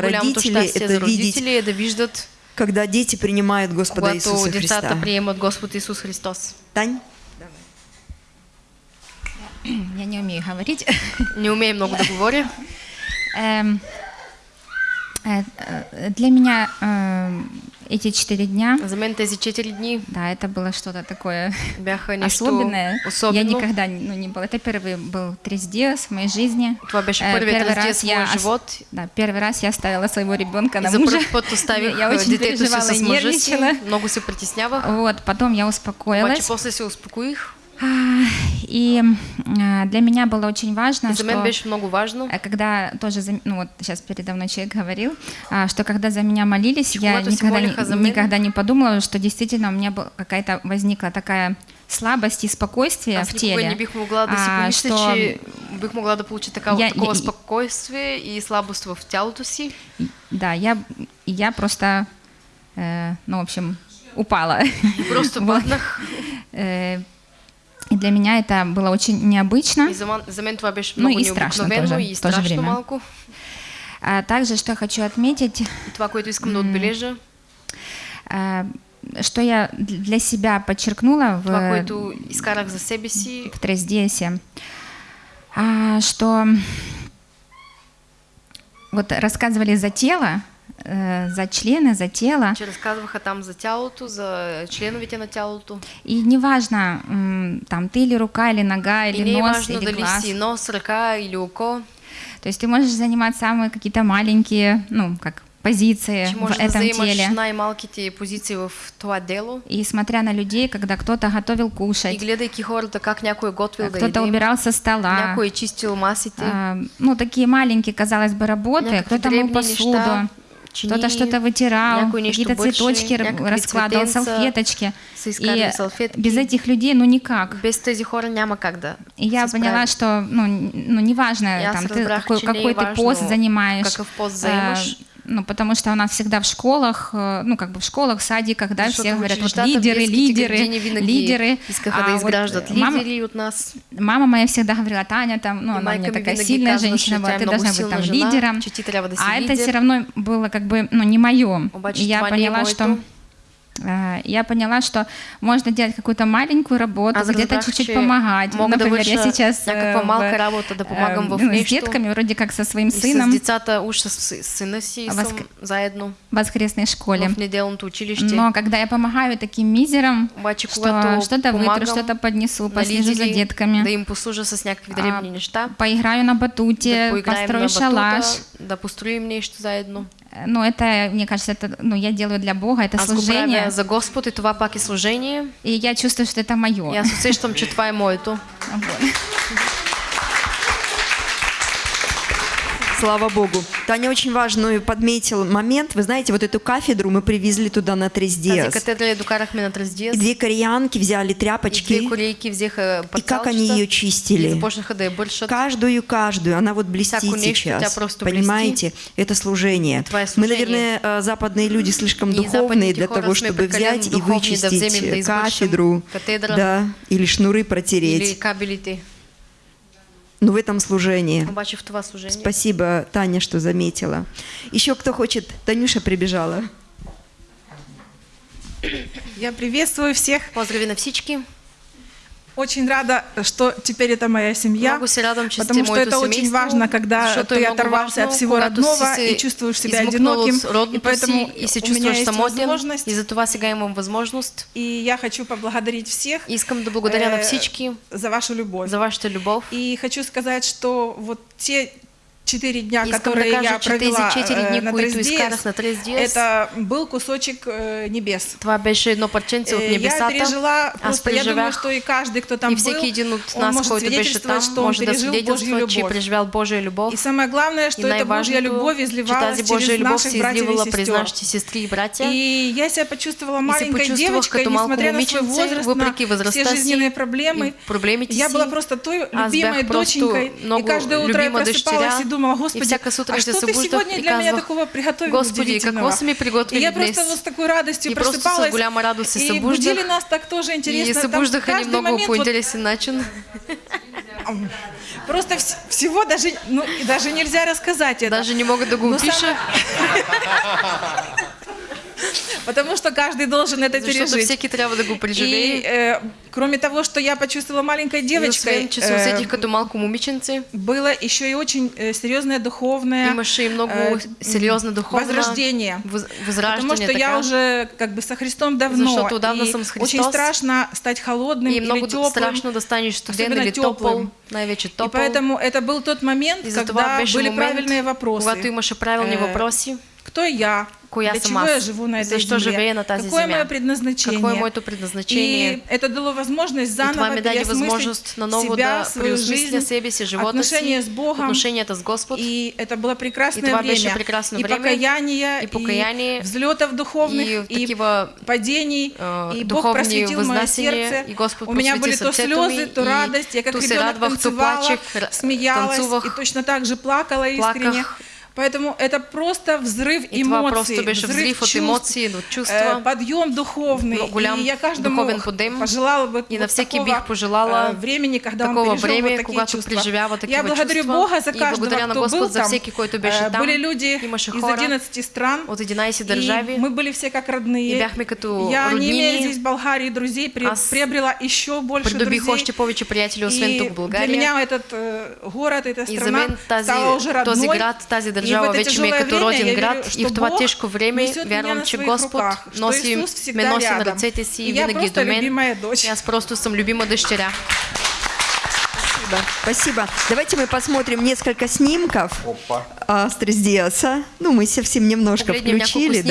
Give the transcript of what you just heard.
Родители это видеть, родители когда дети принимают Господа Иисуса Христа. приемат Господ Исус Христос. Тань? Я не умею говорить. Не умеем много да говоря. Эм, э, э, Для меня э, эти четыре дня, За мен тези 4 дни да, это было что-то такое особенное. Я никогда не- ну, не была. Это первый был трездес в моей жизни. Това беше Э, първият первый в я живот. Да, первый раз я оставила своего ребенка на мужа. Я очень детето си переживала и нервничала. Много се притеснявах. Вот, потом я Обаче успокоилась. после се успокоих. А, И а, для меня было очень важно, И что много важно. а когда тоже, ну вот сейчас передо мной человек говорил, а, что когда за меня молились, я никогда не, никогда не подумала, что действительно у меня была какая-то возникла такая слабость и спокойствие Аз в теле. не бих могла да си а, что че бих могла да получа такава, Я- такова я- спокойствие и слабост в си. Да, я, я просто, э, ну, в общем, упала. Просто Вот. Э, И для меня это было очень необычно. И за, мен- за мен това беше Ну и страшно тоже, и страшно время. малко. А также, что я хочу отметить, това, което искам да отбележа, а, что я для себя подчеркнула в, това, което изкарах за себе си, в Трездесе, а, что вот рассказывали за тело, за члены, за тело, че разказваха там за тялото, за членовете на тялото. и неважно, там ты или рука, или нога, И или не е нос, важно или дали глаз. си нос, ръка или око, То есть ты можешь занимать самые какие-то маленькие, ну, как позиции в этом теле. най-малките позиции в това дело. И смотря на людей, когда кто-то готовил И кушать, гледайки хората как някой е готвил да кто-то убирал со стола, някой чистил масите, а, ну, такие маленькие, казалось бы, работы, кто-то мыл посуду, неща, кто-то что-то вытирал, какие-то цветочки раскладывал, салфеточки. И без этих людей, ну, никак. без тези хора няма как да И я поняла, что, ну, ну неважно, там, ты какой, какой ты пост занимаешь. какъв пост а, заемаш. Ну, потому что у нас всегда в школах, э, ну, как бы в школах, садиках, да, все говорят, вот лидеры, лидеры, градини винаги лидеры. А вот, э, мама- лидери от нас. Мама моя всегда говорила, Таня, там, ну, она мне ми такая сильная женщина была, ты много должна быть там лидером. А это все равно было как бы, ну, не мое. Я не поняла, что а, я поняла, что можно делать какую-то маленькую работу, Аз где-то чуть-чуть помогать. мога да Например, я сейчас э, в, работа, да помагам в ну, с детками, вроде как со своим И с сыном децата, уж с с сина си А съм възк- заедно в воскресной школе. в неделното училище. Но когда я помогаю таким мизерам, Обаче, что что-то вытру, что-то поднесу, послежу за детками, да им послужа с някакви а, дребни неща, поиграю на батуте, да построю на шалаш. да построим нещо заедно. Ну, это, мне кажется, это, ну, я делаю для Бога, это Аз служение. за Господ и това пак е служение. И я чувствую, что это И мое. аз усещам, че това е моето. Слава Богу. Таня очень важную подметил момент. Вы знаете, вот эту кафедру мы привезли туда на. И две кореянки взяли И две тряпочки, взеха и как они ее чистили. Каждую, каждую. Она вот блестит сейчас. Понимаете? Это служение. Мы, наверное, э, западные люди слишком духовные для того, чтобы взять и вычистить кафедру, да, или шнуры протереть. Но в этом служении. Това служение. Спасибо, Таня, что заметила. Еще кто хочет? Танюша прибежала. Я приветствую всех. Поздрави на всички. Очень рада, что теперь это моя семья. Потому что это очень важно, когда ты оторвался от всего родного и чувствуешь себя одиноким. И поэтому и у меня есть возможность. И за това сега имам възможност. И я хочу поблагодарить всех Искам да благодаря на э, всички за вашу любовь. за вашата любов. И хочу сказать, что вот те четыре дня, Искам которые я провела 4 э, дни, на Трездиес, это был кусочек э, небес. това беше едно парченце от Э, Я небесата. пережила, Аз просто я думаю, что и каждый, кто там и был, всеки един от он может свидетельствовать, там, что он да пережил Божью любовь. Божия любов. И самое главное, что И эта Божья любовь изливалась через наших братьев и сестер. и братя. И я себя почувствовала маленькой девочкой, несмотря на свой возраст, на все жизненные проблемы. Я была просто той любимой доченькой. И каждое утро я просыпалась и думала, И Господи, а что ты сегодня и для меня такого приготовил Господи, удивительного?» И я просто вот с такой радостью И просто просыпалась. се и будили нас так тоже И интересно. Там събуждаха ни каждый много момент по вот. Просто вс- всего даже, ну, и даже нельзя рассказать это. Даже не могат да го Но опиша, самое- Потому что каждый должен это пережить. да го И э, кроме того, что я почувствовала маленькой девочкой, э, было еще и очень э, серьезное духовное и много сериозна духовна возрождение. Потому что я уже как бы со Христом давно. Очень страшно стать холодным или много теплым. страшно да станеш студен особено или най-вече И поэтому это был тот момент, когда были правильные вопросы. когато имаше правилни Е, въпроси. Кто я? Коя Для чего я живу на этой Защо земле? на тази Какое земя? мое предназначение? Какво е моето предназначение? И это дало возможность И заново переосмыслить себя, да свою жизнь, себе си, живота отношения си, с Богом. отношенията с Господ. И это было прекрасное И това время. беше прекрасно и време, покаяние, и покаяние, взлетов духовных, и и, такива падений. э, и Бог просветил мое сердце. и Господ У меня были то слезы, то и радость. Я как ребенок танцевала, смеялась и точно так же плакала искренне. плаках. Поэтому это просто взрыв И эмоций, взрыв от чувств, емоции, от э, чувства. подъем духовный. Ну, и я каждому подъем. пожелала бы И на вот такого, бих пожелала э, времени, когда он такова пережил време, вот такие чувства. преживява такива Я благодарю чувства. Бога за И каждого, благодаря кто Господ был за там. който беше Э, там. Были люди из хора 11 стран. от 11 И държави. мы были все как родные. И бяхме като Я не имея здесь в Болгарии друзей, при- приобрела еще больше друзей. още повече приятели, освен И тук для меня этот город, эта И страна стала уже родной. този град, тази И в държава это вече ми е като роден град. И в това тежко време вярвам, на че Господ носи, ме носи на ръцете си И винаги до мен. любимая дочь. И аз просто съм любима дъщеря. Спасибо. Спасибо. Давайте мы посмотрим несколько снимков Астрис Диаса. Ну, мы совсем немножко включили. да.